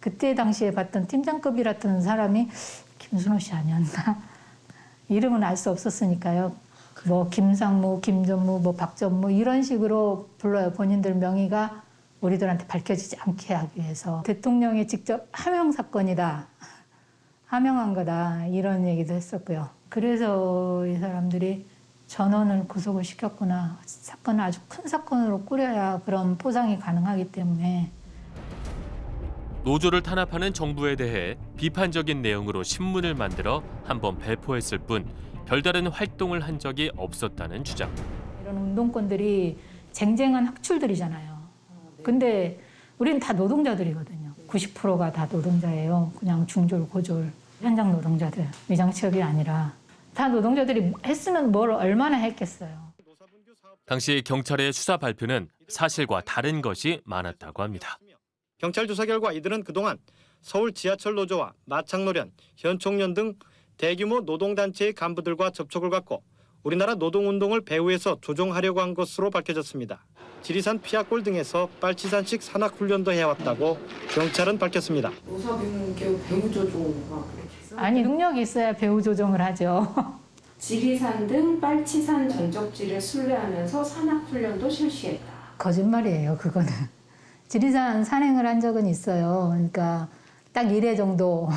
그때 당시에 봤던 팀장급이랐던 사람이 김순호 씨 아니었나? 이름은 알 수 없었으니까요. 뭐 김상무, 김전무, 뭐 박전무 이런 식으로 불러요. 본인들 명의가 우리들한테 밝혀지지 않게 하기 위해서 대통령이 직접 하명 사건이다. 하명한 거다. 이런 얘기도 했었고요. 그래서 이 사람들이 전원을 구속을 시켰구나. 사건을 아주 큰 사건으로 꾸려야 그런 포상이 가능하기 때문에 노조를 탄압하는 정부에 대해 비판적인 내용으로 신문을 만들어 한 번 배포했을 뿐 별다른 활동을 한 적이 없었다는 주장. 이런 운동권들이 쟁쟁한 학출들이잖아요. 근데 우리는 다 노동자들이거든요. 90%가 다 노동자예요. 그냥 중졸, 고졸, 현장 노동자들. 위장 취업이 아니라 다 노동자들이 했으면 뭘 얼마나 했겠어요. 당시 경찰의 수사 발표는 사실과 다른 것이 많았다고 합니다. 경찰 조사 결과 이들은 그동안 서울 지하철 노조와 마창노련, 현총련 등 대규모 노동단체의 간부들과 접촉을 갖고 우리나라 노동운동을 배후에서 조종하려고 한 것으로 밝혀졌습니다. 지리산 피아골 등에서 빨치산식 산악훈련도 해왔다고 경찰은 밝혔습니다. 노사병 배우 조종 아니 능력이 있어야 배우 조정을 하죠. 지리산 등 빨치산 전적지를 순례하면서 산악훈련도 실시했다. 거짓말이에요, 그거는. 지리산 산행을 한 적은 있어요. 그러니까 딱 1회 정도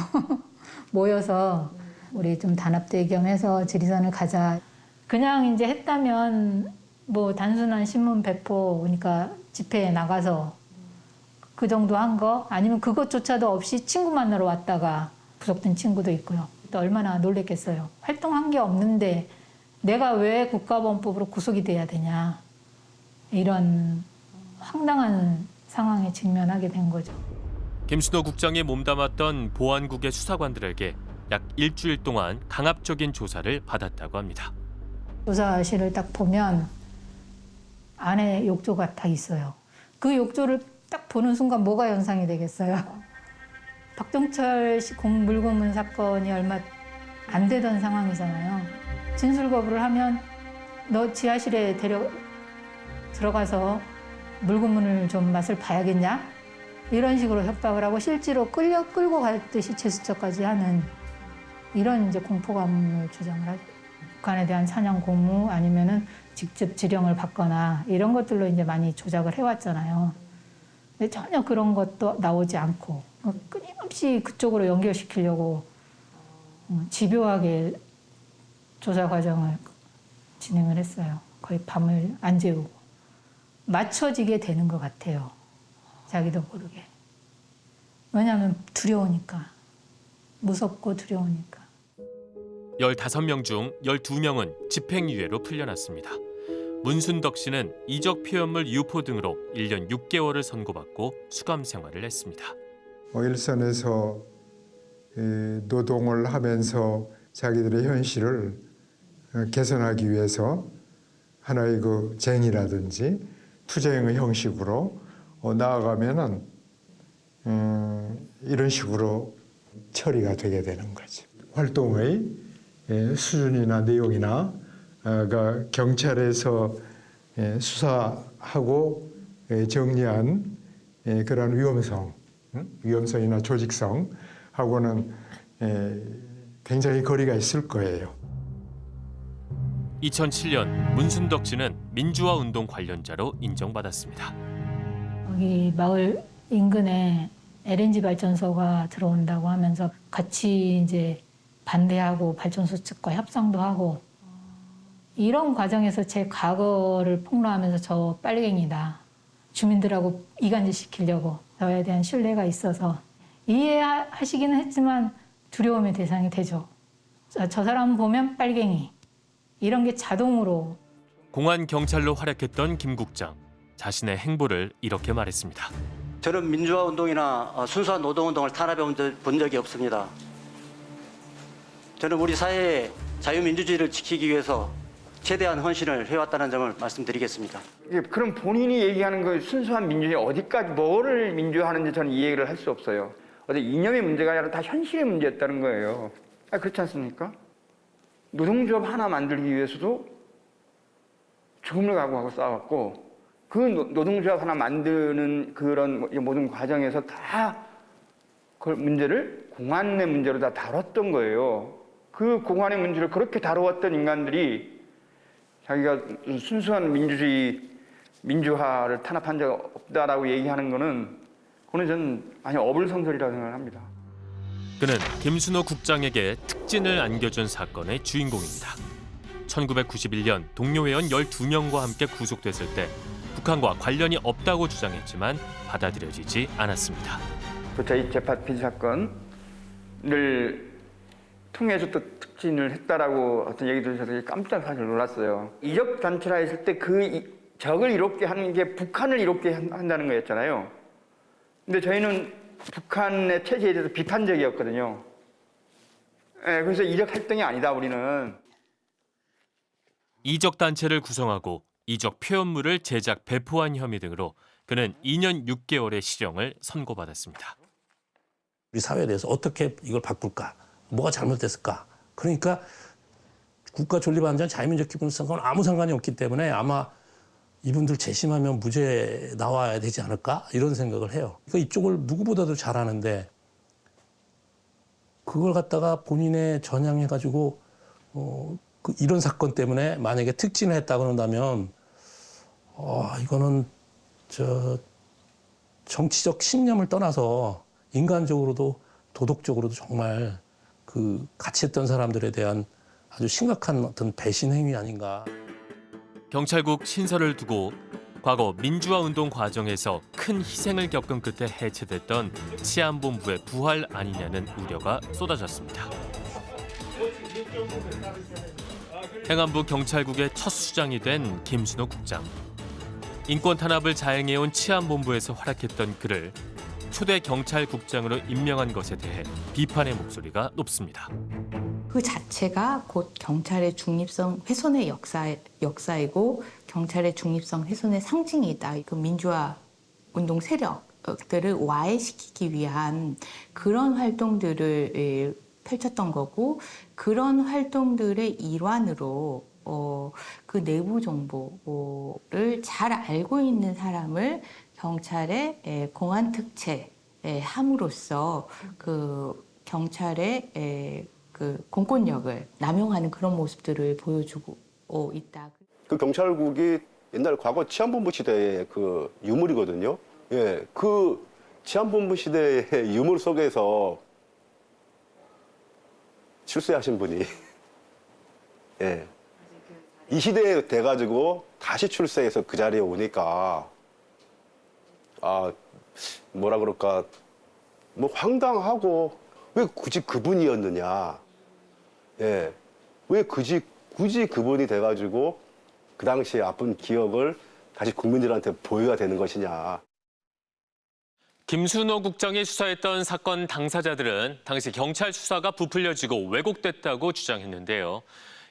모여서 우리 좀 단합대 겸해서 지리산을 가자. 그냥 이제 했다면 뭐 단순한 신문 배포, 그러니까 집회에 나가서 그 정도 한 거 아니면 그것조차도 없이 친구 만나러 왔다가 구속된 친구도 있고요. 또 얼마나 놀랬겠어요. 활동한 게 없는데 내가 왜 국가보안법으로 구속이 돼야 되냐. 이런 황당한 상황에 직면하게 된 거죠. 김순호 국장이 몸담았던 보안국의 수사관들에게 약 일주일 동안 강압적인 조사를 받았다고 합니다. 조사실을 딱 보면 안에 욕조가 딱 있어요. 그 욕조를 딱 보는 순간 뭐가 연상이 되겠어요? 박종철 씨 공- 물고문 사건이 얼마 안 되던 상황이잖아요. 진술 거부를 하면 너 지하실에 데려 들어가서 물고문을 좀 맛을 봐야겠냐? 이런 식으로 협박을 하고 실제로 끌려 끌고 갈 듯이 제스처까지 하는 이런 이제 공포감을 주장을 하죠. 북한에 대한 사냥 고무 아니면은 직접 지령을 받거나 이런 것들로 이제 많이 조작을 해왔잖아요. 근데 전혀 그런 것도 나오지 않고 어, 끊임없이 그쪽으로 연결시키려고 어, 집요하게 조사 과정을 진행을 했어요. 거의 밤을 안 재우고 맞춰지게 되는 것 같아요. 자기도 모르게. 왜냐하면 두려우니까 무섭고 두려우니까. 15명 중 12명은 집행유예로 풀려났습니다. 문순덕 씨는 이적 표현물 유포 등으로 1년 6개월을 선고받고 수감 생활을 했습니다. 어, 일선에서 에, 노동을 하면서 자기들의 현실을 어, 개선하기 위해서 하나의 그 쟁이라든지 투쟁의 형식으로 어, 나아가면은 음, 이런 식으로 처리가 되게 되는 거죠. 활동의 예, 수준이나 내용이나 어, 가 경찰에서 예, 수사하고 예, 정리한 예, 그런 위험성, 응? 위험성이나 조직성하고는 예, 굉장히 거리가 있을 거예요. 2007년 문순덕 씨는 민주화 운동 관련자로 인정받았습니다. 여기 마을 인근에 LNG 발전소가 들어온다고 하면서 같이 이제 반대하고 발전소 측과 협상도 하고 이런 과정에서 제 과거를 폭로하면서 저 빨갱이다. 주민들하고 이간질 시키려고 저에 대한 신뢰가 있어서 이해하시기는 했지만 두려움의 대상이 되죠. 저, 저 사람 보면 빨갱이. 이런 게 자동으로 공안 경찰로 활약했던 김 국장 자신의 행보를 이렇게 말했습니다. 저는 민주화 운동이나 어, 순수한 노동 운동을 탄압해 본 적- 본 적이 없습니다. 저는 우리 사회의 자유민주주의를 지키기 위해서 최대한 헌신을 해왔다는 점을 말씀드리겠습니다. 예, 그럼 본인이 얘기하는 그 순수한 민주주의 어디까지 뭐를 민주화하는지 저는 이해를 할 수 없어요. 어디 이념의 문제가 아니라 다 현실의 문제였다는 거예요. 아, 그렇지 않습니까? 노동조합 하나 만들기 위해서도 죽음을 각오하고 싸웠고 그 노- 노동조합 하나 만드는 그런 모든 과정에서 다 그 문제를 공안의 문제로 다 다뤘던 거예요. 그 공안의 문제를 그렇게 다루었던 인간들이 자기가 순수한 민주주의, 민주화를 탄압한 적 없다라고 얘기하는 거는 그거는 저는 아니 어불성설이라고 생각을 합니다. 그는 김순호 국장에게 특진을 안겨준 사건의 주인공입니다. 1991년 동료 회원 12명과 함께 구속됐을 때 북한과 관련이 없다고 주장했지만 받아들여지지 않았습니다. 그 저희 재판 피지 사건을 통해서 또 특진을 했다라고 어떤 얘기 들으셔서 깜짝 사실 놀랐어요. 이적 단체라 했을 때 그 적을 이롭게 하는 게 북한을 이롭게 한- 한다는 거였잖아요. 근데 저희는 북한의 체제에 대해서 비판적이었거든요. 예, 그래서 이적 활동이 아니다 우리는. 이적 단체를 구성하고 이적 표현물을 제작 배포한 혐의 등으로 그는 2년 6개월의 실형을 선고받았습니다. 우리 사회에 대해서 어떻게 이걸 바꿀까? 뭐가 잘못됐을까? 그러니까 국가 존립 안전 자유민족 기본성과는 아무 상관이 없기 때문에 아마 이분들 재심하면 무죄 나와야 되지 않을까? 이런 생각을 해요. 그러니까 이쪽을 누구보다도 잘하는데 그걸 갖다가 본인의 전향해 가지고 어, 그 이런 사건 때문에 만약에 특진을 했다 그런다면 어, 이거는 저 정치적 신념을 떠나서 인간적으로도 도덕적으로도 정말 그 같이 했던 사람들에 대한 아주 심각한 어떤 배신 행위 아닌가. 경찰국 신설을 두고 과거 민주화 운동 과정에서 큰 희생을 겪은 끝에 해체됐던 치안본부의 부활 아니냐는 우려가 쏟아졌습니다. 행안부 경찰국의 첫 수장이 된 김순호 국장. 인권 탄압을 자행해온 치안본부에서 활약했던 그를 초대 경찰국장으로 임명한 것에 대해 비판의 목소리가 높습니다. 그 자체가 곧 경찰의 중립성 훼손의 역사, 역사이고 경찰의 중립성 훼손의 상징이다. 그 민주화 운동 세력들을 와해시키기 위한 그런 활동들을 예, 펼쳤던 거고 그런 활동들의 일환으로 어, 그 내부 정보를 잘 알고 있는 사람을 경찰의 에, 공안 특채 에, 함으로써 그 경찰의 에, 그 공권력을 남용하는 그런 모습들을 보여주고 있다. 그 경찰국이 옛날 과거 치안본부 시대의 그 유물이거든요. 예, 그 치안본부 시대의 유물 속에서 출세하신 분이 예, 이 시대에 돼가지고 다시 출세해서 그 자리에 오니까 아 뭐라 그럴까 뭐 황당하고 왜 굳이 그분이었느냐 예, 왜 굳이 굳이 그분이 돼가지고 그 당시에 아픈 기억을 다시 국민들한테 보여야 되는 것이냐. 김순호 국장이 수사했던 사건 당사자들은 당시 경찰 수사가 부풀려지고 왜곡됐다고 주장했는데요.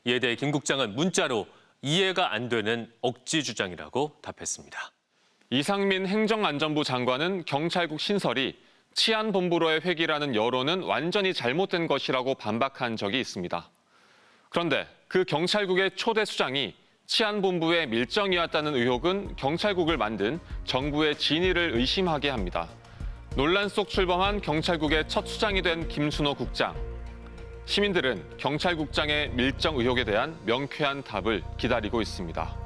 이에 대해 김 국장은 문자로 이해가 안 되는 억지 주장이라고 답했습니다. 이상민 행정안전부 장관은 경찰국 신설이 치안본부로의 회기라는 여론은 완전히 잘못된 것이라고 반박한 적이 있습니다. 그런데 그 경찰국의 초대 수장이 치안본부의 밀정이었다는 의혹은 경찰국을 만든 정부의 진위를 의심하게 합니다. 논란 속 출범한 경찰국의 첫 수장이 된 김순호 국장. 시민들은 경찰국장의 밀정 의혹에 대한 명쾌한 답을 기다리고 있습니다.